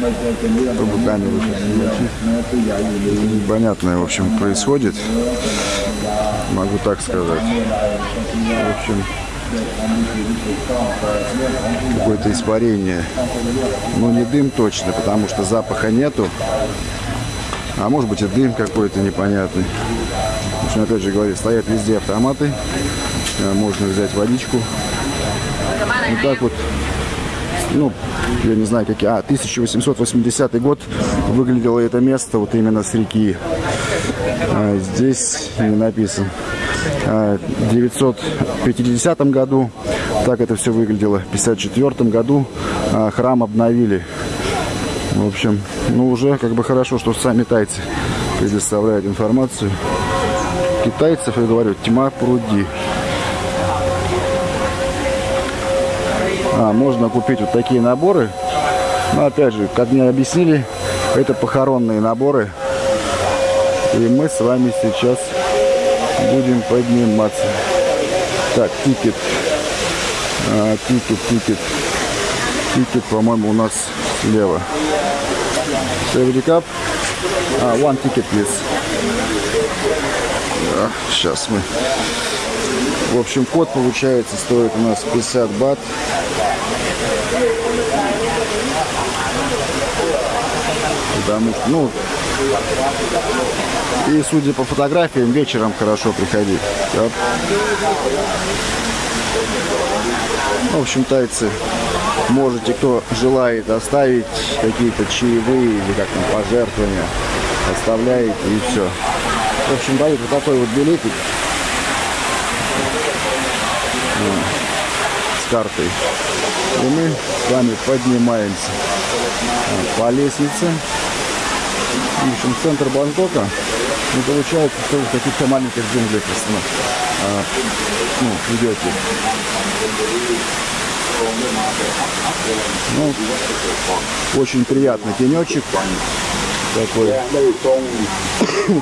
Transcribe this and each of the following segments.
не Непонятное, в общем, происходит. Могу так сказать. В общем, какое-то испарение. Ну, не дым точно, потому что запаха нету. А может быть и дым какой-то непонятный. В общем, опять же говорю, стоят везде автоматы. Можно взять водичку. Вот так вот ну, я не знаю, какие, а, 1880 год выглядело это место вот именно с реки. А, здесь не написано. А, в 950 году так это все выглядело. В 54 году а, храм обновили. В общем, ну уже как бы хорошо, что сами тайцы предоставляют информацию. Китайцев, я говорю, тьма пруди. А, можно купить вот такие наборы. Но опять же, как мне объяснили, это похоронные наборы. И мы с вами сейчас будем подниматься. Так, ticket. А, ticket, ticket. Ticket, по-моему, у нас слева. Every cup. А, one ticket, please. А, сейчас мы. В общем, код получается стоит у нас 50 бат. Потому что, ну, и судя по фотографиям, вечером хорошо приходить. Да? В общем, тайцы, можете, кто желает, оставить какие-то чаевые или как там пожертвования, оставляете и все. В общем, дают вот такой вот билетик с картой. И мы с вами поднимаемся по лестнице. В общем, центр Бангкока. Ну, получается, что в каких-то маленьких джунглях а, ну, идете. Ну, очень приятный тенечек такой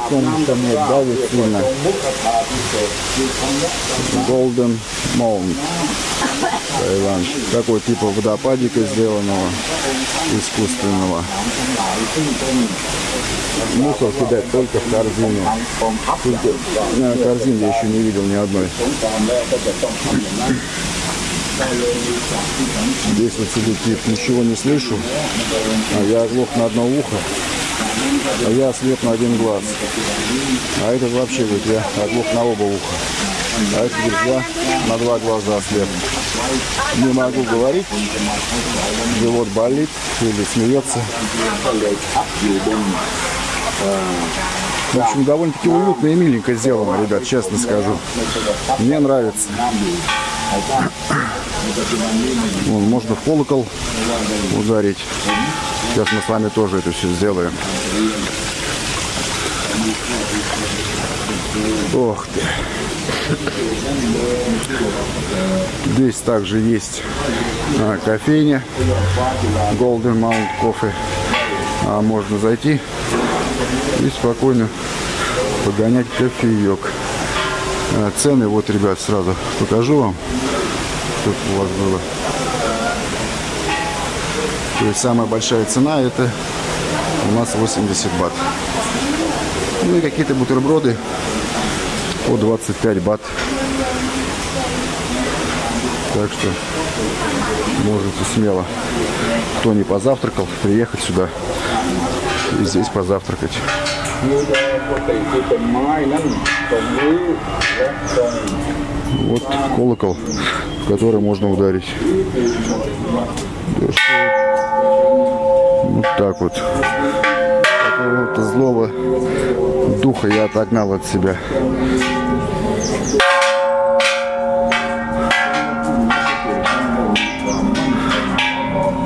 солнце не давит сильно. Golden Mound. Таиланд. Такой типа водопадика сделанного, искусственного. Мусор кидать только в корзину. Только, на корзине я еще не видел ни одной. Здесь вот сидит тип, ничего не слышу. А я оглох на одно ухо. А я слеп на один глаз. А этот вообще говорит, я оглох на оба уха. А этот говорит, я на два глаза слеп. Не могу говорить, живот болит или смеется. В общем, довольно-таки уютно и миленько сделано, ребят, честно скажу. Мне нравится. Вон, можно в колокол ударить. Сейчас мы с вами тоже это все сделаем. Ох ты. Здесь также есть а, кофейня Golden Mount Coffee. А, можно зайти и спокойно погонять кофеек. А, цены вот, ребят, сразу покажу вам, чтобы у вас было. То есть самая большая цена это у нас 80 бат. Ну и какие-то бутерброды по 25 бат. Так что можете смело, кто не позавтракал, приехать сюда и здесь позавтракать. Вот колокол, в который можно ударить. Вот так вот. Какого-то злого духа я отогнал от себя.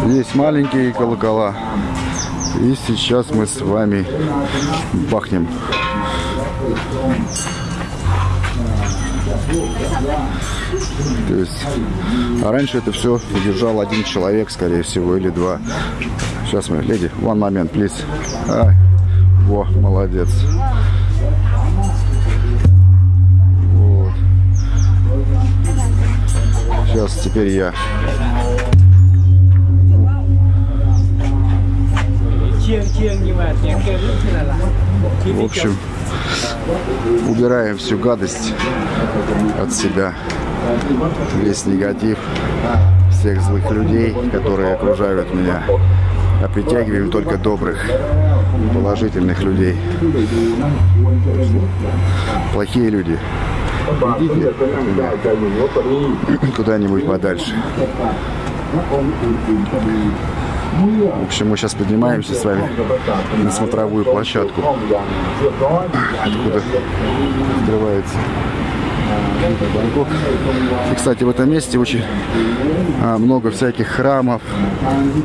Есть маленькие колокола. И сейчас мы с вами бахнем. То есть, а раньше это все держал один человек, скорее всего, или два. Сейчас мы, леди, one момент, please. Во, молодец. Вот. Сейчас теперь я. В общем, убираем всю гадость от себя, весь негатив, всех злых людей, которые окружают меня, а притягиваем только добрых, положительных людей. Плохие люди. Идите куда-нибудь подальше. В общем, мы сейчас поднимаемся с вами на смотровую площадку, откуда открывается Бангкок. И, кстати, в этом месте очень а, много всяких храмов,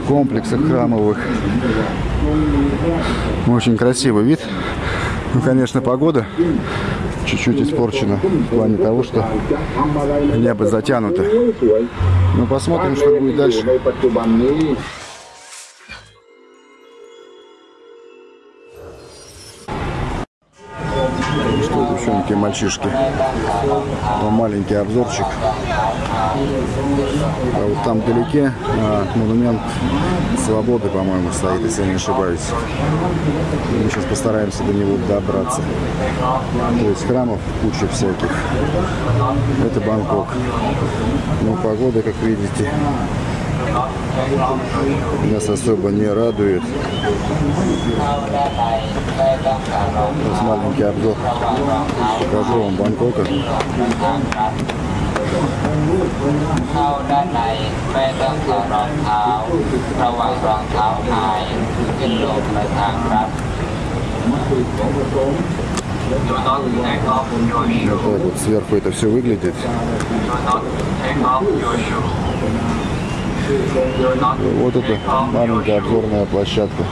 комплексов храмовых. Очень красивый вид. Ну, конечно, погода чуть-чуть испорчена в плане того, что небо затянуто. Ну, посмотрим, что будет дальше. Мальчишки? Ну, маленький обзорчик. А вот там вдалеке а, монумент свободы, по-моему, стоит, если я не ошибаюсь. Мы сейчас постараемся до него добраться. То есть храмов куча всяких. Это Бангкок. Ну, погода, как видите, нас особо не радует. Сейчас маленький обзор. Покажу вам Бангкока. Вот так вот сверху это все выглядит. Вот это маленькая обзорная площадка.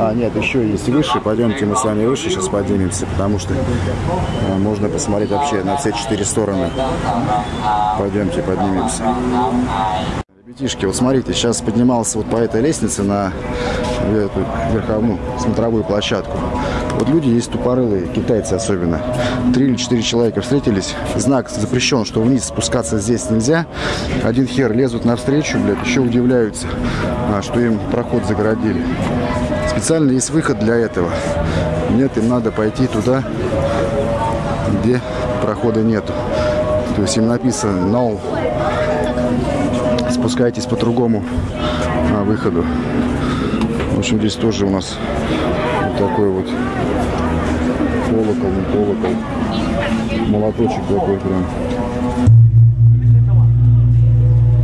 А, нет, еще есть выше. Пойдемте мы с вами выше сейчас поднимемся, потому что э, можно посмотреть вообще на все четыре стороны. Пойдемте поднимемся. Ребятишки, вот смотрите, сейчас поднимался вот по этой лестнице на эту верховую смотровую площадку. Вот люди есть тупорылые, китайцы особенно. Три или четыре человека встретились. Знак запрещен, что вниз спускаться здесь нельзя. Один хер лезут навстречу, блядь, еще удивляются, а, что им проход загородили. Специально есть выход для этого. Нет, им надо пойти туда, где прохода нету. То есть им написано no, спускайтесь по другому а, выходу. В общем, здесь тоже у нас вот такой вот колокол, не колокол, молоточек такой прям.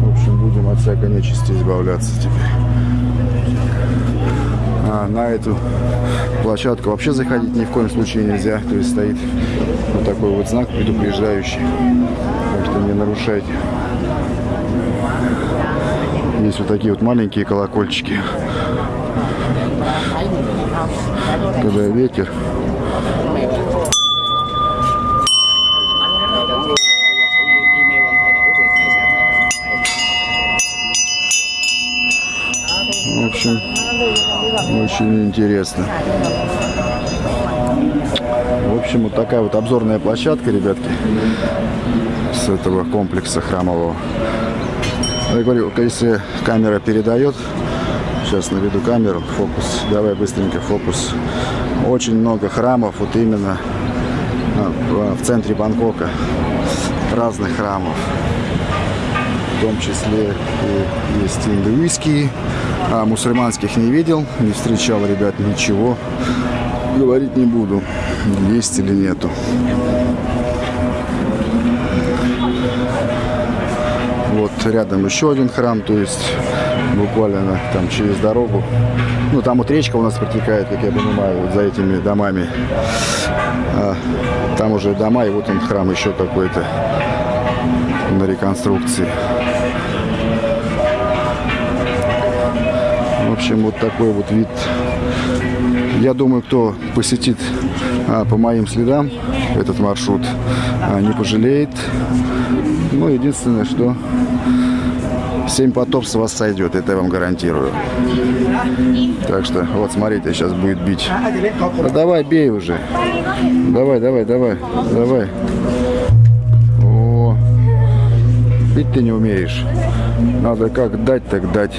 В общем, будем от всякой нечисти избавляться теперь. А на эту площадку вообще заходить ни в коем случае нельзя. То есть стоит вот такой вот знак предупреждающий. Так что не нарушайте. Есть вот такие вот маленькие колокольчики. Когда ветер. В общем, очень интересно. В общем, вот такая вот обзорная площадка, ребятки, с этого комплекса храмового. Я говорю, если камера передает, сейчас наведу камеру, фокус, давай быстренько фокус. Очень много храмов, вот именно а, в центре Бангкока, разных храмов. В том числе и есть индуистские, а мусульманских не видел, не встречал, ребят, ничего. Говорить не буду, есть или нету. Вот рядом еще один храм, то есть буквально там через дорогу. Ну, там вот речка у нас протекает, как я понимаю, вот за этими домами. А, там уже дома, и вот он храм еще какой-то на реконструкции. В общем, вот такой вот вид. Я думаю, кто посетит а, по моим следам этот маршрут, а, не пожалеет. Ну, единственное, что 7 потов с вас сойдет, это я вам гарантирую. Так что, вот, смотрите, сейчас будет бить. А давай, бей уже. Давай, давай, давай, давай. О, Пить ты не умеешь. Надо как дать, так дать.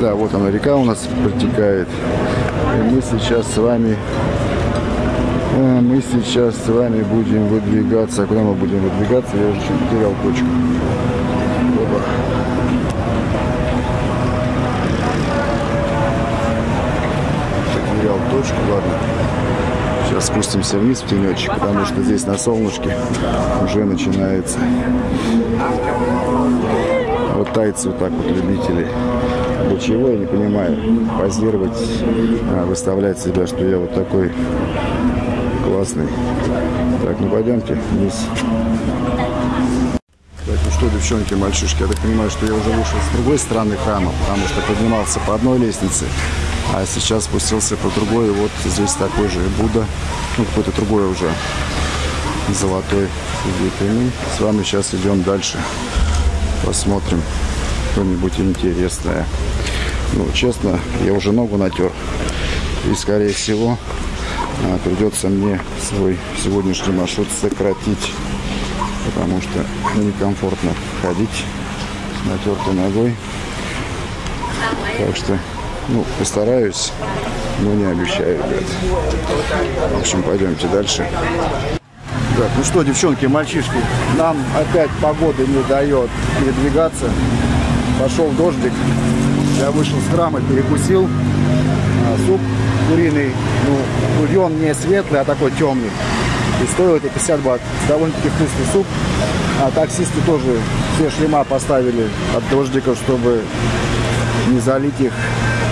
Да, вот она река у нас протекает. И мы сейчас с вами мы сейчас с вами будем выдвигаться. Куда мы будем выдвигаться? Я уже чуть потерял точку. Опа. Потерял точку, ладно. Сейчас спустимся вниз в тенечек, потому что здесь на солнышке уже начинается. Вот тайцы вот так вот любители. Для чего, я не понимаю. Позировать, а, выставлять себя, что я вот такой классный. Так, ну пойдемте вниз. Так, ну что, девчонки, мальчишки, я так понимаю, что я уже вышел с другой стороны храма, потому что поднимался по одной лестнице, а сейчас спустился по другой, и вот здесь такой же Будда, ну какой-то другой уже золотой мы с вами сейчас идем дальше, посмотрим что-нибудь интересное. Ну, честно, я уже ногу натер, и скорее всего придется мне свой сегодняшний маршрут сократить потому что некомфортно ходить натертой ногой. Так что, ну, постараюсь, но не обещаю, ребят. В общем, пойдемте дальше. Так, ну что, девчонки, мальчишки, нам опять погода не дает передвигаться. Пошел дождик. Я вышел с храма, перекусил. А, суп куриный, ну, бульон не светлый, а такой темный. И стоил это 50 бат. Довольно-таки вкусный суп. А таксисты тоже все шлема поставили от дождиков, чтобы не залить их.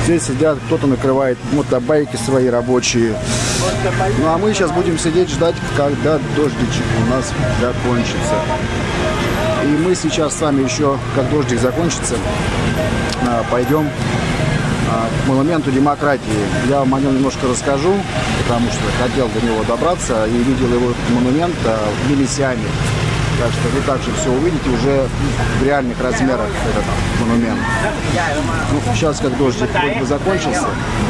Здесь сидят, кто-то накрывает мотобайки свои рабочие. Ну а мы сейчас будем сидеть ждать, когда дождичек у нас закончится. И мы сейчас с вами еще, как дождик закончится, а, пойдем к монументу демократии. Я вам о нем немножко расскажу, потому что хотел до него добраться и видел его монумент а, в Мелисиане. Так что вы также все увидите уже в реальных размерах этот монумент. Ну, сейчас как дождик вроде бы закончился,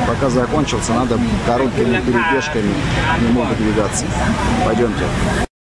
пока закончился, надо короткими перебежками не могут двигаться. Пойдемте.